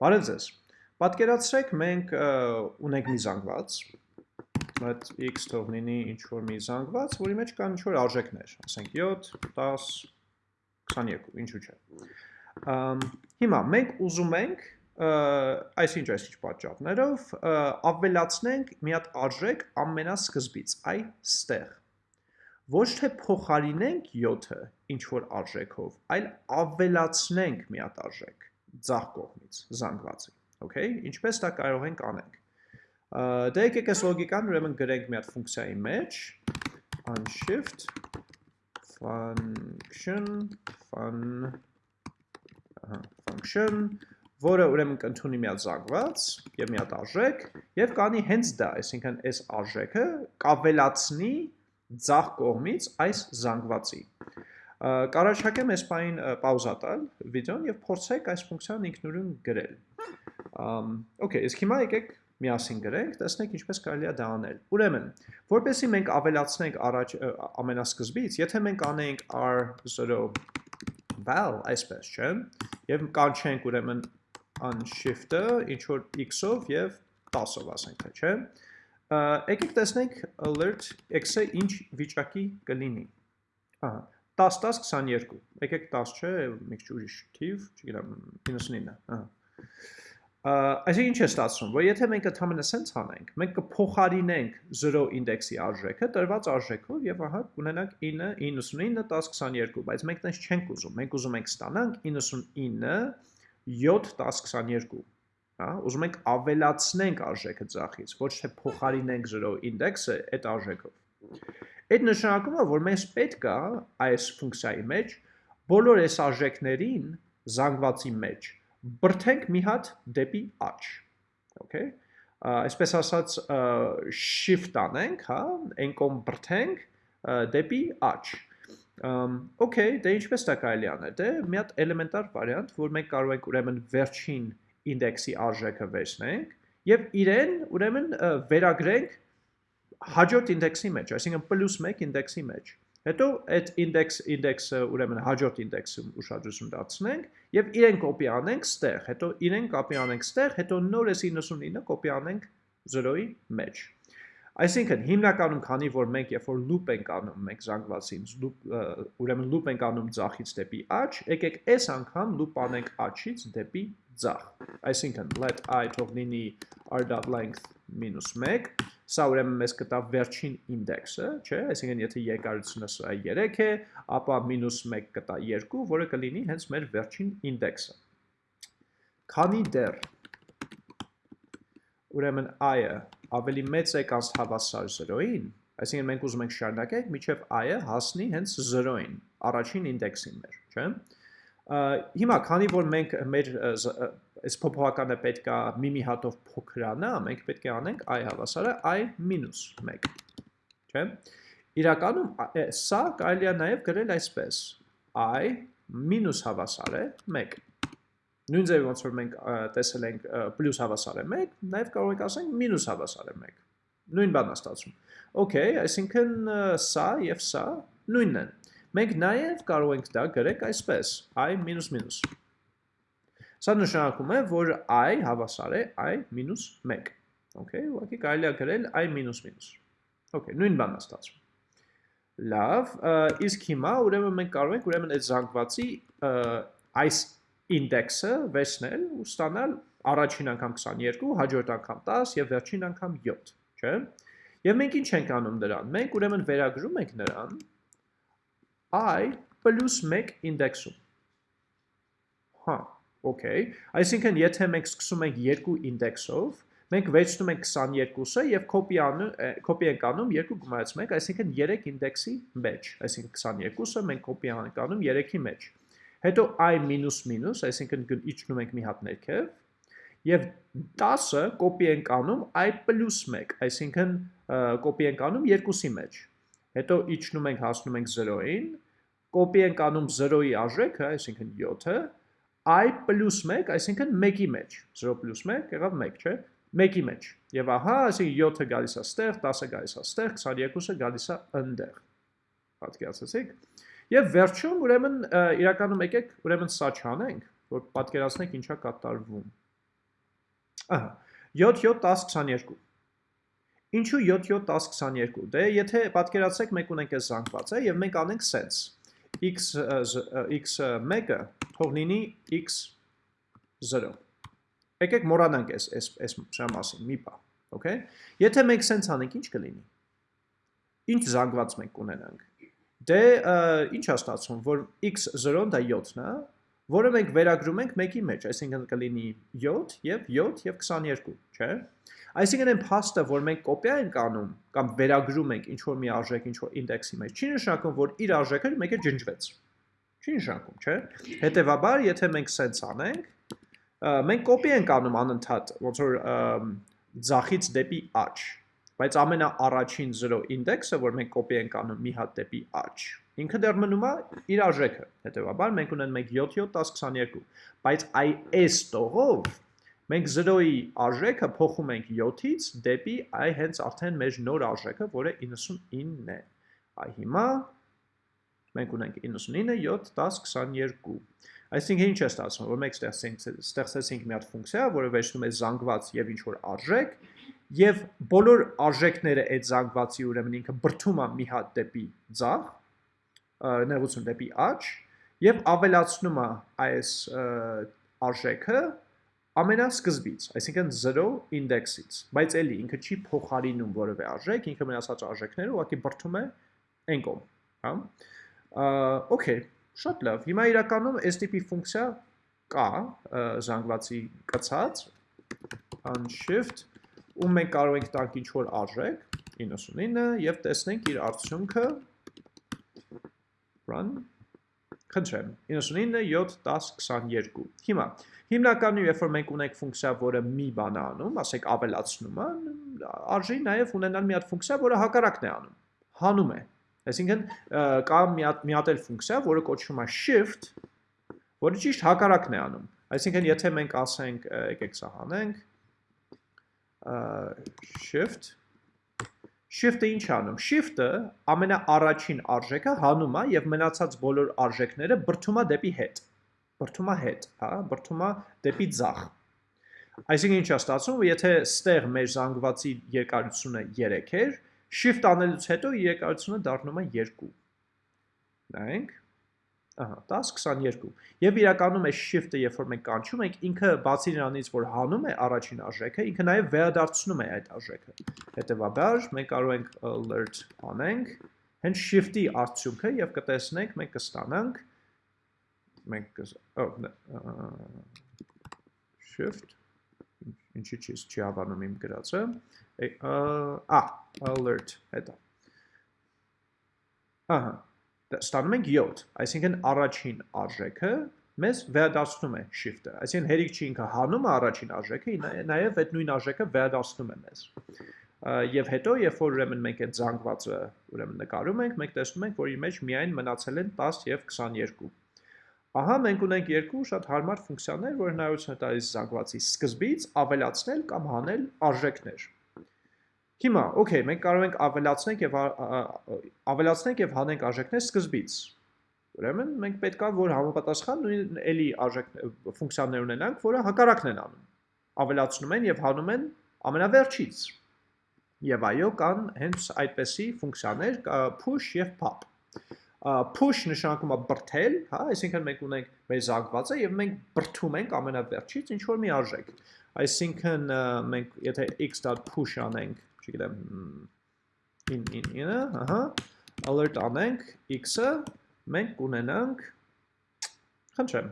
Բարև ձեզ։ Պատկերացրեք մենք ունենք մի զանգված, այդ x թող լինի ինչ որ մի զանգված, որի մեջ կան ինչ որ արժեքներ, ասենք 7, 10, 22, ինչու՞ չէ։ Հիմա մենք ուզում ենք այսինչ այսինչ պատճառներով ավելացնենք մի հատ արժեք ամենասկզբից, այ ստեղ։ Ոչ թե փոխարինենք 7-ը ինչ որ արժեքով, այլ ավելացնենք մի հատ արժեք ձախ կողմից զանգվածի, okay? Ինչպես դա կարող ենք անենք։ Դե եկեք այս լոգիկան ուրեմն գրենք մի հատ ֆունկցիայի մեջ unshift function fun ահա function որը ուրեմն կընդունի մի հատ զանգված եւ մի հատ արժեք եւ կանի հենց դա, այսինքն այս արժեքը կավելացնի ձախ կողմից այս զանգվածի։ Կարաչակեմ այս պայն պաուզա տալ վիդեոն եւ փորձեք այս ֆունկցիան ինքնուրույն գրել։ Okay, իսկ հիմա եկեք միասին գրենք, տեսնենք ինչպես կարելի է դա անել։ Ուրեմն, որպեսզի մենք ավելացնենք առաջ ամենասկզբից, եթե մենք անենք r0 val, այսպես, չէ՞, եւ կանչենք ուրեմն unshift-ը ինչ որ x-ով եւ 10-ով ասենք, թե չէ։ Եկեք տեսնենք alert x-ը ինչ վիճակի կլինի։ Ահա, 10-10-22, եկեք 10 չէ, մեկ ուրիշ թիվ, չգիտեմ, 99, Այսինքն ինչ է ստացվում, որ եթե մենք ընդհանրապես սենց անենք, մենք կփոխարինենք 0 ինդեքսի արժեքը տրված արժեքով եւ ահա կունենանք 9, 99, 10, 22, բայց մենք տենց չենք ուզում, մենք ուզում ենք ստանանք 99, 7, 10, 22, հա, ուզում ենք ավելացնենք արժեքը ձախից, ոչ թե փոխարինենք 0 ինդեքսը այդ արժեքով։ Այդ նշանակում է, որ մենք պետք է այս ֆունկցիայի մեջ բոլոր այս արժեքներին զանգվածի մեջ բրթենք մի հատ դեպի աճ, okay? Այսպես ասած shift անենք, հա, այն կողմ բրթենք դեպի աճ։ Okay, դե ինչպես դա կարելի անել։ Դե մի հատ էլեմենտար վարիանտ, որ մենք կարող ենք ուրեմն վերջին ինդեքսի արժեքը վերցնենք եւ իրեն ուրեմն վերագրենք հաջորդ ինդեքսի մեջ, այսինքն պլյուս 1 ինդեքսի մեջ։ Հետո այդ ինդեքս ինդեքսը ուրեմն հաջորդ ինդեքսը ուշադրություն դարձնենք եւ իրեն կոպի անենք ստեղ, հետո իրեն կոպի անենք ստեղ, հետո նոր էս 99-ը կոպի անենք 0-ի մեջ։ Այսինքն հիմնականում քանի որ մենք երբ որ loop ենք անում մենք զանգվածին, loop ուրեմն loop ենք անում ցախից դեպի աճ, եկեք այս անգամ loop անենք աճից դեպի ձախ։ Այսինքն let i թող լինի r.length -1 Սա ուրեմն մեզ կտա վերջին ինդեքսը, չէ, այսինքն եթե երկարությունը սա 3 է, ապա -1 կտա 2, որը կլինի հենց մեր վերջին ինդեքսը։ Քանի դեռ ուրեմն i-ը ավելի մեծ է կանց հավասար 0-ին, այսինքն մենք ուզում ենք շարունակենք միջև i-ը հասնի հենց 0-ին, առաջին ինդեքսին մեր, չէ։ Հիմա քանի որ մենք մեր այս փոփոխականը պետք է մի-մի հատով փոքրանա, մենք պետք է անենք i հավասարը i-1, չէ՞։ Իրականում սա կարելի է նաև գրել այսպես. i մինուս հավասար է 1։ Նույն ձևի ոնց որ մենք տեսել ենք պլյուս հավասար է 1, նաև կարող ենք ասենք մինուս հավասար է 1։ Նույն բանն է ստացվում։ Okay, այսինքն սա եւ սա նույնն են։ Մենք նաև կարող ենք դա գրենք այսպես. i մինուս մինուս։ Սա նշանակում է, որ i հավասար է i-1։ Okay, ուղղակի կարելի է գրել i-։ Okay, նույն բանն է ստացվում։ Լավ, իսկ հիմա ուրեմն մենք կարող ենք ուրեմն այդ զանգվածի այս ինդեքսը վերցնել ու ստանալ առաջին անգամ 22, հաջորդ անգամ 10 եւ վերջին անգամ 7, չէ՞։ Եվ մենք ինչ ենք անում դրան։ Մենք ուրեմն վերագրում ենք նրան i + 1 ինդեքսում։ Հա, Okay, այսինքն եթե մենք սկսում ենք երկու ինդեքսով, մենք վերցնում ենք 22-ը եւ անում copy ենք անում 2 գումարած 1, այսինքն 3 ինդեքսի մեջ, այսինքն 22-ը մենք copy ենք անում 3-ի մեջ։ Հետո i մինուս մինուս, այսինքն իջնում ենք մի հատ ներքև, եւ 10-ը copy ենք անում i + 1, այսինքն copy ենք անում 2-ի մեջ։ Հետո իջնում ենք հասնում ենք 0-ին, copy ենք անում 0-ի արժեքը, այսինքն 7-ը, i պլուս 1, այսինքն 1-ի մեջ, 0 պլուս 1 եղավ 1, չէ, 1-ի մեջ, և ահա, այսինքն 7-ը գալիս է ստեղ, 10-ը գալիս է ստեղ, 22-ը գալիս է ընդեղ, պատկերացեցիք, և վերջում, ուրեմն, իրականում եկեք, ուրեմն սա չանենք, որ պատկերացնենք ինչա կատարվում, Ահա 7 7 10 22 Ինչու 7 7 10 22 Դե եթե պատկերացրեք մենք ունենք այս զանգվածը եւ մենք անենք x x1-ը թող լինի x0 Եկեք մոռանանք այս այս այս շա մասին մի բա okay եթե մենք sense անենք ինչ կլինի ինչ զանգված մենք կունենանք դե ինչ է ստացվում որ x0-ն դա 7-ն է որը մենք վերագրում ենք մեկի մեջ, այսինքն կլինի 7 եւ 7 եւ 22, չէ՞։ Այսինքն այն փաստը, որ մենք կոպիա ենք անում կամ վերագրում ենք ինչ որ մի արժեք ինչ որ ինդեքսի մեջ, չի նշանակում, որ իր արժեքը մեկը ջնջվեց։ Չի նշանակում, չէ՞։ Հետևաբար, եթե մենք sense անենք, մենք կոպի ենք անում անընդհատ, ոնց որ ձախից դեպի աճ, բայց ամենաառաջին 0 ինդեքսը, որ մենք կոպի ենք անում մի հատ դեպի աճ, ինքը դեռ մնում է իր արժեքը։ Հետևաբար մենք ունենք 1 7 7 10 22, բայց այ այս տողով մենք 0-ի արժեքը փոխում ենք 7-ից դեպի այ հենց արդեն մեր նոր արժեքը, որը 99 է։ Այ հիմա մենք ունենք 99 7 10 22։ Այսինքն ինչ է ստացվում, որ մենք ստեղծեցինք մի հատ ֆունկցիա, որը վերցնում է զանգված եւ ինչ որ արժեք, եւ բոլոր արժեքները այդ զանգվածի ուրեմն ինքը բրթում է մի հատ դեպի ձախ, նեղություն դեպի աճ եւ ավելացնում է այս արժեքը ամենասկզբից, այսինքն 0 ինդեքսից, բայց էլի ինքը չի փոխարինում որևէ արժեք, ինքը մնացած արժեքները ուղղակի բրթում է այն կողմ, հա։ Okay, շատ լավ։ Հիմա իրականում այս տիպի ֆունկցիա կա զանգվածի կցած unshift ու մենք կարող ենք տանք ինչ որ արժեք 99 եւ տեսնենք իր արդյունքը run. Խնդրեմ, 99, 7, 10, 22։ Հիմա, հիմնականում երբ որ մենք ունենք ֆունկցիա, որը մի բան է անում, ասենք ավելացնում է, արժի նաև ունենալ մի հատ ֆունկցիա, որը հակառակն է անում, հանում է։ Այսինքն կա մի հատ մի հատ էլ ֆունկցիա, որը կոչվում է shift, որը ճիշտ հակառակն է անում։ Այսինքն եթե մենք ասենք, եկեք սա հանենք, shift Shift-ը ինչ անում։ Shift-ը ամենաառաջին արժեքը հանում է եւ մնացած բոլոր արժեքները բրթում է դեպի հետ։ Բրթում է հետ, հա, բրթում է դեպի ձախ։ Այսինքն ինչ է ստացվում, եթե ստեղ մեր զանգվածի երկարությունը 3 էր, shift անելուց հետո երկարությունը դառնում է 2։ Նայենք Ահա, 10-22։ Եվ իրականում է shift-ը, երբ որ մենք կանչում ենք, ինքը բացի նրանից, որ հանում է առաջին արժեքը, ինքը նաև վերադարձնում է այդ արժեքը։ Հետևաբար մենք կարող ենք alert անենք հենց shift-ի արդյունքը եւ կտեսնենք մենք կստանանք մենք shift ինչի չի չի հավանում իմ գրածը ա alert հետո ահա ստանում ենք 7, այսինքն առաջին արժեքը մեզ վերադարձնում է shift-ը, այսինքն հերիք չի ինքը հանում է առաջին արժեքը, նաև այդ նույն արժեքը վերադարձնում է մեզ։ Եվ հետո, երբ որ ուրեմն մենք այդ զանգվածը ուրեմն նկարում ենք, մենք տեսնում ենք, որ իր մեջ միայն մնացել են 10 եւ 22։ Ահա մենք ունենք երկու շատ հարմար ֆունկցիաներ, որ հնարավորություն է տալիս զանգվածի սկզբից ավելացնել կամ հանել արժեքներ։ Հիմա, okay, մենք կարող ենք ավելացնենք եւ ավելացնենք եւ հանենք արժեքներ սկզբից։ Ուրեմն մենք պետքա որ համապատասխան նույն էլի արժեք ֆունկցիաներ ունենանք, որը հակառակն են անում։ Ավելացնում են եւ հանում են ամենավերջից։ Եվ այո, կան հենց այդպեսի ֆունկցիաներ push եւ pop push նշանակում է բրթել, հա, այսինքն մենք ունենք մեր զանգվածը եւ մենք բրթում ենք ամենավերջից ինչ որ մի արժեք։ Այսինքն մենք եթե x.push անենք չգիտեմ in in in-ը, ահա, alert անենք x-ը, մենք կունենանք խնդրեմ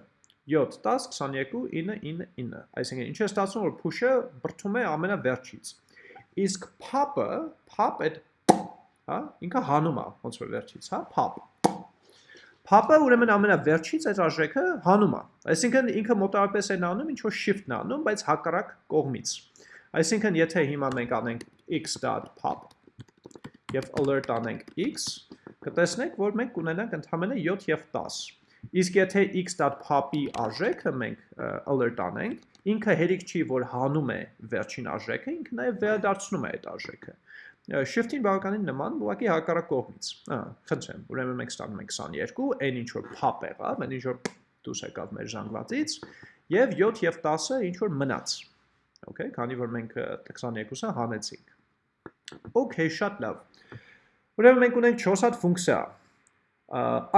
7 10 22 9 9 9 այսինքն ինչ է ստացվում որ push-ը բրթում է ամենավերջից իսկ pop-ը pop այդ հա ինքը հանում է ոնց որ վերջից հա pop Pop-ը ուրեմն ամենավերջից այդ արժեքը հանում է։ Այսինքն ինքը մոտավորապես են անում, ինչ որ shift-ն անում, բայց հակառակ կողմից։ Այսինքն եթե հիմա մենք անենք x.pop եւ alert անենք x, կտեսնենք, որ մենք կունենանք ընդհանրապես 7 եւ 10։ Իսկ եթե x.pop-ի արժեքը մենք alert անենք, ինքը հերիք չի, որ հանում է վերջին արժեքը, ինքը նաև վերադարձնում է այդ արժեքը։ Shift-ին բավականին նման, ուղղակի հակառակ կողմից։ Ահա, խնդրեմ, ուրեմն մենք ստանում ենք 22, այն ինչ որ pop եղավ, այն ինչ որ դուրս եկավ մեր զանգվածից, եւ 7 եւ 10-ը ինչ որ մնաց։ Okay, քանի որ մենք 22-ը հանեցինք։ Okay, շատ լավ։ Ուրեմն մենք ունենք 4 հատ ֆունկցիա։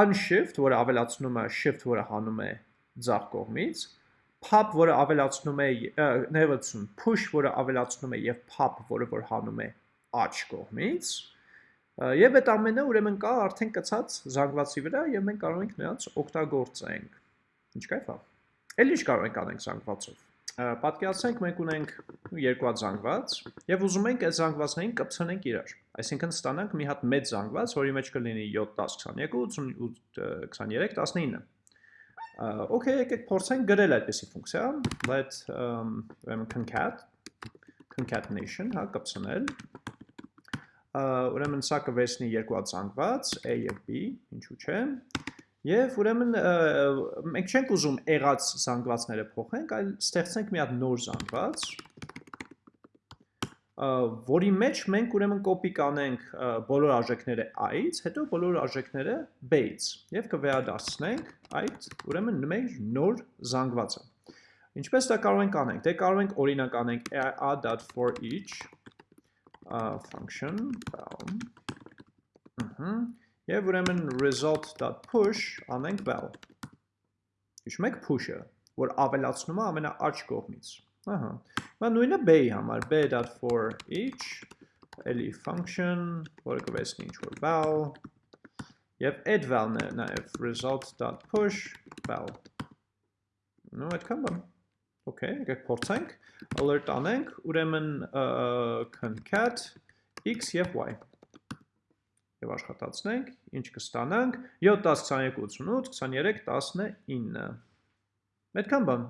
Unshift, որը ավելացնում է shift, որը հանում է ձախ կողմից, pop, որը ավելացնում է ներողություն, push, որը ավելացնում է եւ pop, որը որ հանում է աջ կողմից, Եվ այդ ամենը ուրեմն կա արդեն կցած զանգվածի վրա եւ մենք կարող ենք նրանց օգտագործենք։ Ինչ կայֆ է։ Էլ ինչ կարող ենք անենք զանգվածով։ Պատկերացնենք մենք ունենք երկու հատ զանգված եւ ուզում ենք այդ զանգվածներին կպցնենք իրար։ Այսինքն ստանանք մի հատ մեծ զանգված, որի մեջ կլինի 7 10 22 88 23 19 Okay, եկեք փորձենք գրել այդպեսի ֆունկցիա, let um, concat concatenation, հա, կպցնել ուրեմն սա կվերցնի երկու հատ զանգված A եւ B, ինչու՞ չէ։ Եվ ուրեմն մենք չենք ուզում եղած զանգվածները փոխենք, այլ ստեղծենք մի հատ նոր զանգված, որի մեջ մենք ուրեմն կոպի կանենք բոլոր արժեքները a-ից, հետո բոլոր արժեքները b-ից եւ կվերադարձնենք այդ ուրեմն մեր նոր զանգվածը։ Ինչպես դա կարող ենք անենք։ Դե կարող ենք օրինակ անենք a.for each uh, function val. Ըհը եւ ուրեմն result.push անենք val. Հիշում եք push-ը, որ ավելացնում է ամենաաջ կողմից։ Ահա։ Բա նույնը b-ի համար b.for each էլի function, որը կվեսնի ինչ որ val. Եւ add val-ն է նաեւ result.push val։ Ну, այդքան բան։ Okay, եկեք փորձենք alert անենք, ուրեմն concat x եւ y եւ աշխատացնենք, ինչ կստանանք 7 10 22 88 23 19 Այդքան բան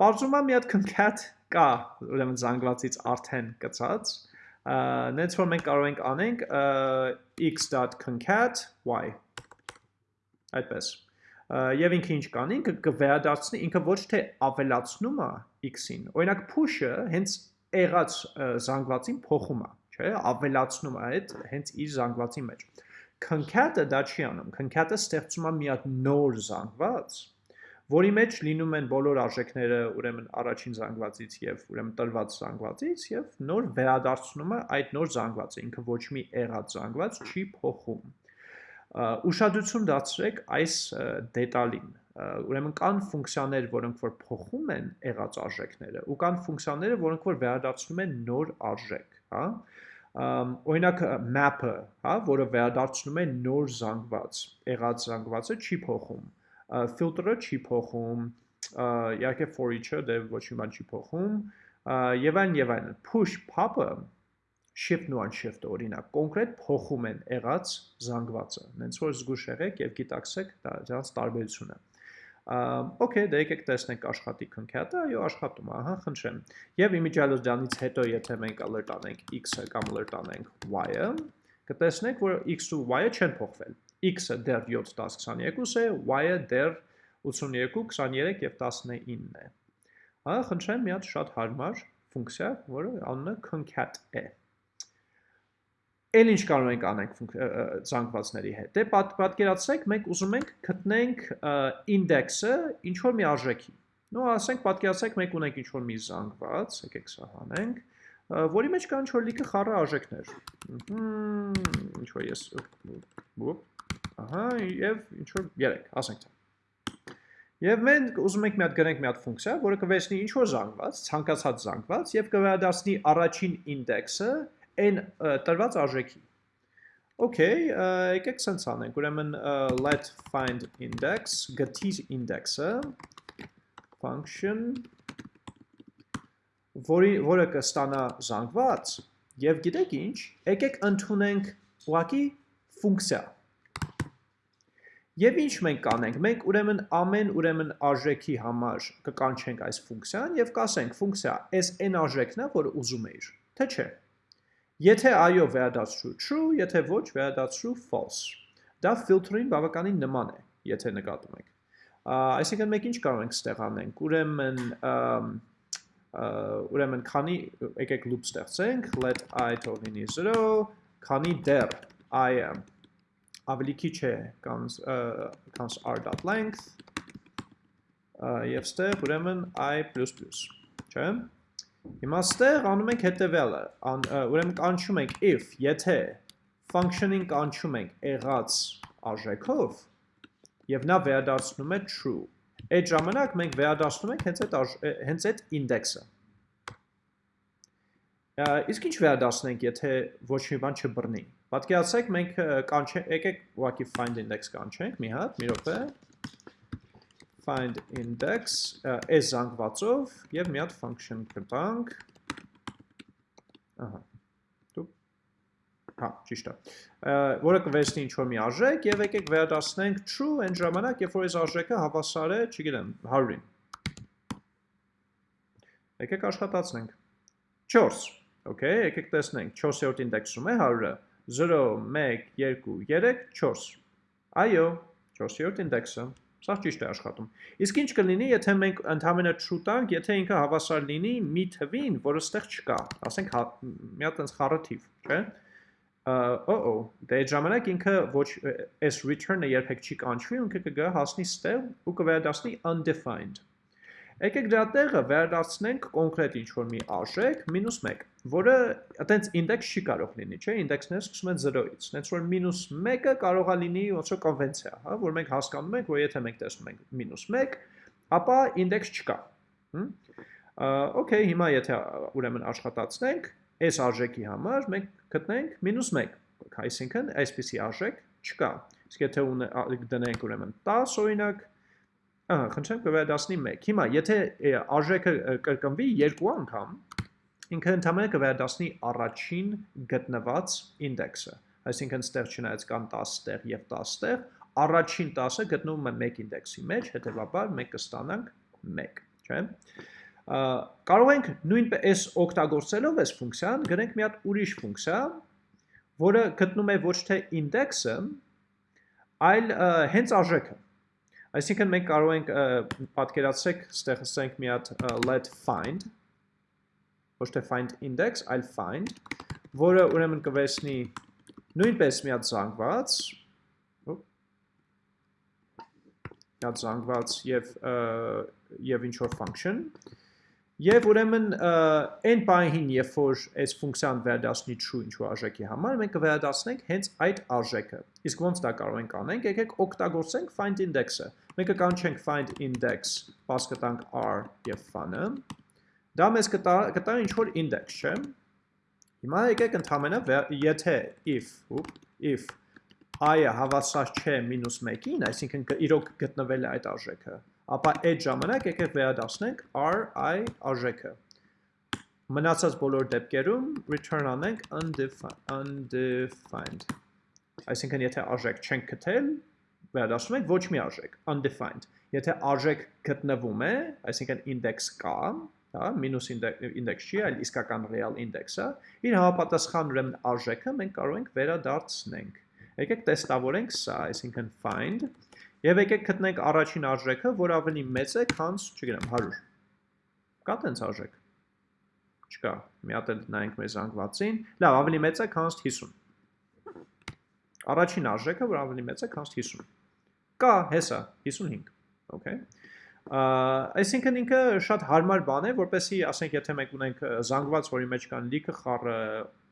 Պարզում եմ մի հատ concat կա, ուրեմն զանգվածից արդեն կցած նենց որ մենք կարող ենք անենք x.concat y այդպես եւ ինքը ինչ կանի, ինքը կվերադարձնի, ինքը ոչ թե ավելացնում է x-ին։ Օրինակ push-ը հենց եղած զանգվածին փոխում է, չէ՞, ավելացնում է այդ հենց իր զանգվածի մեջ։ Concat-ը դա չի անում։ Concat-ը ստեղծում է մի հատ նոր զանգված, որի մեջ լինում են բոլոր արժեքները ուրեմն առաջին զանգվածից եւ ուրեմն տրված զանգվածից եւ նոր վերադարձնում է այդ նոր զանգվածը ինքը ոչ մի եղած զանգված չի փոխում ուշադրություն դարձրեք այս դետալին ուրեմն կան ֆունկցիաներ, որոնք որ փոխում են եղած արժեքները, ու կան ֆունկցիաները, որոնք որ վերադարձնում են նոր արժեք, հա։ Օրինակ map-ը, հա, որը վերադարձնում է նոր զանգված, եղած զանգվածը չի փոխում։ Filter-ը չի փոխում, իհարկե for each-ը դե ոչ մի բան չի փոխում, եւ այն եւ այն։ Push pop-ը shift-ն ու unshift-ը օրինակ կոնկրետ փոխում են եղած զանգվածը։ Նենց որ զգուշ եղեք եւ գիտակցեք դրանց տարբերությունը։ Okay, դե եկեք տեսնենք աշխատի concat-ը, այո, աշխատում է, ահա, խնդրեմ։ Եվ իմիջիալոց դրանից հետո եթե մենք alert անենք x-ը կամ alert անենք y-ը, կտեսնենք, որ x-ը ու y-ը չեն փոխվել։ x-ը դեռ 7 10 22 է, y-ը դեռ 82 23 եւ 19 է։ Ահա, խնդրեմ, մի հատ շատ հարմար ֆունկցիա, որը անունը concat է էլ ինչ կարող ենք անենք զանգվածների հետ։ Դե պատ, պատկերացրեք, մենք ուզում ենք գտնենք ինդեքսը ինչ որ մի արժեքի։ Ну, ասենք պատկերացրեք, մենք ունենք ինչ որ մի զանգված, եկեք սա հանենք, որի մեջ կան ինչ որ լիքը խառը արժեքներ։ Ինչ որ ես ահա, եւ ինչ որ 3, ասենք դա։ Եվ մենք ուզում ենք մի հատ գրենք մի հատ ֆունկցիա, որը կվերցնի ինչ որ զանգված, ցանկացած զանգված եւ կվերադարձնի առաջին ինդեքսը այն տրված արժեքի։ Okay, եկեք սենց անենք, ուրեմն let find index, գտիր ինդեքսը, function, որի, որը կստանա զանգված, և գիտեք ինչ, եկեք ընդունենք ուղակի ֆունկցիա։ Եվ ինչ մենք կանենք, մենք ուրեմն ամեն ուրեմն արժեքի համար կկանչենք այս ֆունկցիան և կասենք ֆունկցիա, այս այն արժեքն է, որ ուզում էիր, թե չէ։ Եթե այո վերադարձրու true, եթե ոչ վերադարձրու false։ Դա filter-ին բավականին նման է, եթե նկատում եք։ Այսինքն մենք ինչ կարող ենք ստեղ անենք։ Ուրեմն ուրեմն քանի եկեք loop ստեղծենք, let i թող լինի 0, քանի դեռ i-ը ավելի քիչ է comes comes r.length եւ ստեղ ուրեմն i++ չէ՞։ Հիմա ստեղ անում ենք հետևյալը, ուրեմն կանչում ենք if, եթե function-ին կանչում ենք եղած արժեքով եւ նա վերադարձնում է true։ Այդ ժամանակ մենք վերադարձնում ենք հենց այդ հենց այդ index-ը։ Իսկ ինչ վերադարձնենք, եթե ոչ մի բան չբռնի։ Պատկերացրեք մենք կանչենք, եկեք ուղղակի find index կանչենք մի հատ, մի րոպե, find index այս զանգվածով եւ մի հատ function կտանք ահա դու հա ճիշտ է որը կվերցնի ինչ որ մի արժեք եւ եկեք վերադասնենք true այն ժամանակ երբ որ այս արժեքը հավասար է չգիտեմ 100-ին եկեք աշխատացնենք 4 okay եկեք տեսնենք 4-րդ ինդեքսում է 100-ը 0 1 2 3 4 այո 4-րդ ինդեքսը Սա ճիշտ է աշխատում։ Իսկ ինչ կլինի, եթե մենք ընդհանրը true տանք, եթե ինքը հավասար լինի մի թվին, որը ստեղ չկա, ասենք հա, մի հատ այնց խառը թիվ, չէ՞։ Oh-oh, դե այդ ժամանակ ինքը ոչ այս return-ը երբեք չի կանչվի, ինքը կգա հասնի ստեղ ու կվերադառնի undefined։ Եկեք դրա տեղը վերադարձնենք կոնկրետ ինչ-որ մի արժեք -1, որը այտենց ինդեքս չի կարող լինի, չէ, ինդեքսները սկսում են 0-ից։ Հենց որ -1-ը կարող է լինի ոնց որ կոնվենցիա, հա, որ մենք հասկանում ենք, որ եթե մենք տեսնում ենք -1, ապա ինդեքս չկա։ Okay, հիմա եթե ուրեմն աշխատացնենք, այս արժեքի համար մենք գտնենք -1, այսինքն այսպիսի արժեք չկա։ Իսկ եթե դնենք ուրեմն 10 օրինակ, Ահա, խնդրեմ կվերադասնի 1։ Հիմա, եթե արժեքը կրկնվի երկու անգամ, ինքը ընդհանրապես կվերադասնի առաջին գտնված ինդեքսը։ Այսինքն, ստեղ չնայած կան 10 տեղ եւ 10 տեղ, առաջին 10-ը գտնվում է 1 ինդեքսի մեջ, հետեւաբար մենք կստանանք 1, չէ՞։ Կարող ենք նույնպես օգտագործելով այս ֆունկցիան գրենք մի հատ ուրիշ ֆունկցիա, որը գտնում է ոչ թե ինդեքսը, այլ հենց արժեքը Այսինքն մենք կարող ենք պատկերացրեք, ստեղ ասենք մի հատ let find, ոչ թե find index, այլ find, որը ուրեմն կվերցնի նույնպես մի հատ զանգված, մի հատ զանգված եւ եւ ինչ որ function, Եվ ուրեմն այն պահին, երբ որ այս ֆունկցիան վերադասնի true ինչ-որ արժեքի համար, մենք կվերադասնենք հենց այդ արժեքը։ Իսկ ոնց դա կարող ենք անենք, եկեք օգտագործենք find index-ը։ Մենք կանչենք find index, pass կտանք r եւ fun-ը։ Դա մեզ կտա կտա ինչ-որ index, չէ՞։ Հիմա եկեք ընդհանրապես եթե if, if i-ը հավասար չէ -1-ին, այսինքն իրոք գտնվել է այդ արժեքը, ապա այդ ժամանակ եկեք վերադասնենք ri արժեքը։ Մնացած բոլոր դեպքերում return անենք undefined։ Այսինքն եթե արժեք չենք գտել, վերադասում ենք ոչ մի արժեք, undefined։ Եթե արժեք գտնվում է, այսինքն index կա, հա, minus index չի, այլ իսկական real index-ը, իր համապատասխան ուրեմն արժեքը մենք կարող ենք վերադարձնենք։ Եկեք տեստավորենք սա, այսինքն find Եվ եկեք գտնենք առաջին արժեքը, որ ավելի մեծ է, քան, չգիտեմ, 100։ Կա տենց արժեք։ Չկա։ Մի հատ էլ նայենք մեր զանգվածին։ Լավ, ավելի մեծ է, քան 50։ Առաջին արժեքը, որ ավելի մեծ է, քան 50։ Կա, հեսա, 55։ Okay։ Այսինքն ինքը շատ հարմար բան է, որպեսի, ասենք, եթե մենք ունենք զանգված, որի մեջ կան լիքը խառը,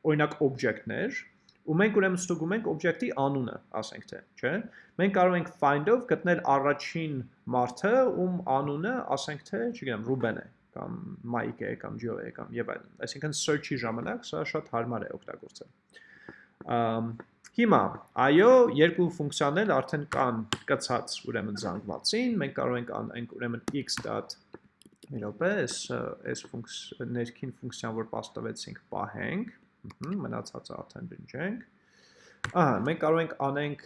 օրինակ օբյեկտներ, ու մենք ուրեմն ստուգում ենք օբյեկտի անունը, ասենք թե, չէ՞։ Մենք կարող ենք find-ով գտնել առաջին մարդը, ում անունը, ասենք թե, չգիտեմ, Ruben է կամ Mike է կամ Joe է կամ եւ այլն։ Այսինքն search-ի ժամանակ սա շատ հարմար է օգտագործել։ Հիմա, այո, երկու ֆունկցիաներ արդեն կան կցած ուրեմն զանգվածին, մենք կարող ենք անենք ուրեմն x.1 մի րոպե, այս այս ֆունկց ներքին ֆունկցիան, որ պաստվեցինք, պահենք, մնացածը արդեն դնջենք։ Ահա, մենք կարող ենք անենք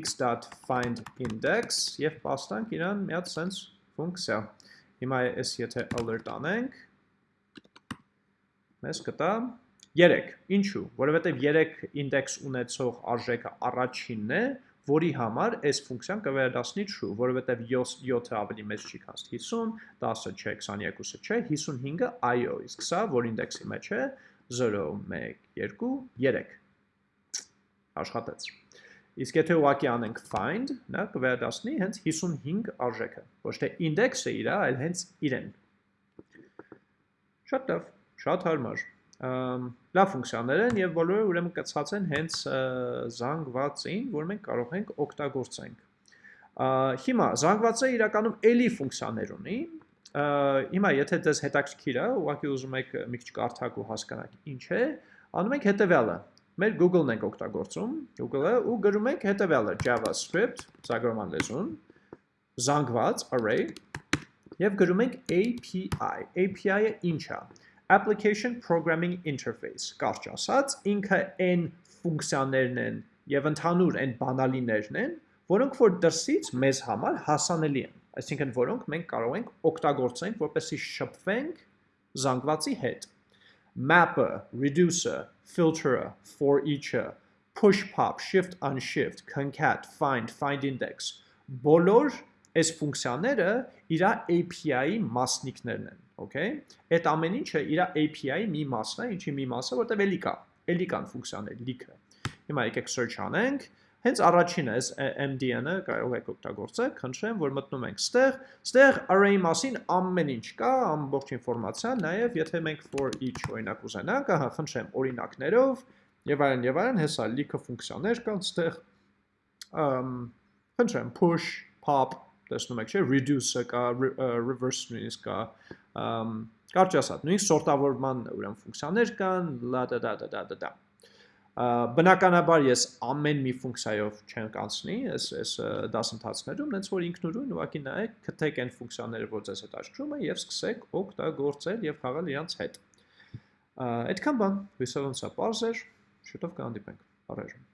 x.find index եւ պաստանք իրան մի հատ sense ֆունկցիա։ Հիմա այս եթե alert անենք, մեզ կտա 3։ Ինչու՞, որովհետև 3 index ունեցող արժեքը առաջինն է, որի համար այս ֆունկցիան կվերադասնի true, որովհետև 7-ը ավելի մեծ չի քան 50, 10-ը չէ, 22-ը չէ, 55-ը այո, իսկ սա, որ ինդեքսի մեջ է, 0, 1, 2, 3 աշխատեց։ Իսկ եթե ուղակի անենք find, նա կվերադասնի հենց 55 արժեքը, ոչ թե index-ը իրա, այլ հենց իրեն։ Շատ լավ, շատ հարմար։ Լավ ֆունկցիաներ են եւ բոլորը ուրեմն կցած են հենց զանգվածին, որ մենք կարող ենք օգտագործենք։ Հիմա զանգվածը իրականում էլի ֆունկցիաներ ունի, հիմա եթե դες հետաքրքիր է, ուղղակի ուզում եք մի քիչ կարդակ ու հասկանաք ինչ է, անում ենք հետեւյալը։ Մեր Google-ն ենք օգտագործում, Google-ը ու գրում ենք հետեւյալը JavaScript, ծագրման լեզուն, զանգված array եւ գրում ենք API։ API-ը ինչ է։ Application Programming Interface, կարճ ասած, ինքը այն ֆունկցիաներն են եւ ընդհանուր այն բանալիներն են, որոնք որ դրսից մեզ համար հասանելի են, այսինքն որոնք մենք կարող ենք օգտագործենք, որպեսզի շփվենք զանգվածի հետ։ Map-ը, reducer, filter-ը, for each-ը, push pop, shift unshift, concat, find, find index, բոլոր այս ֆունկցիաները իր API-ի մասնիկներն են okay? Այդ ամեն ինչը իր API-ի մի մասն է ինչի մի մասը որտեղ էլի կա էլի կան ֆունկցիաներ լիքը հիմա եկեք search անենք հենց առաջինը էս MDN-ը կարող եք օգտագործել խնդրեմ որ մտնում ենք ստեղ ստեղ array մասին ամեն ինչ կա ամբողջ ինֆորմացիա նաև եթե մենք for each օրինակ ուզենանք ահա խնդրեմ օրինակներով եւ այլն եւ այլն հեսա լիքը ֆունկցիաներ կան ստեղ խնդրեմ push pop տեսնում եք չէ reduce-ը կա reverse նույնիսկ կա կարճ ասած, նույնիսկ սորտավորման ուրեմն ֆունկցիաներ կան, լա դա դա դա դա դա։ Բնականաբար ես ամեն մի ֆունկցիայով չեմ կանցնի այս այս դասընթացներում, հենց որ ինքնուրույն ուղղակի նայեք, քթեք այն ֆունկցիաները, որ ձեզ հետ աշխրում է եւ սկսեք օգտագործել եւ խաղալ իրանց հետ։ Այդքան բան, հույսով եմ սա բարձր, շուտով կհանդիպենք։ Առայժմ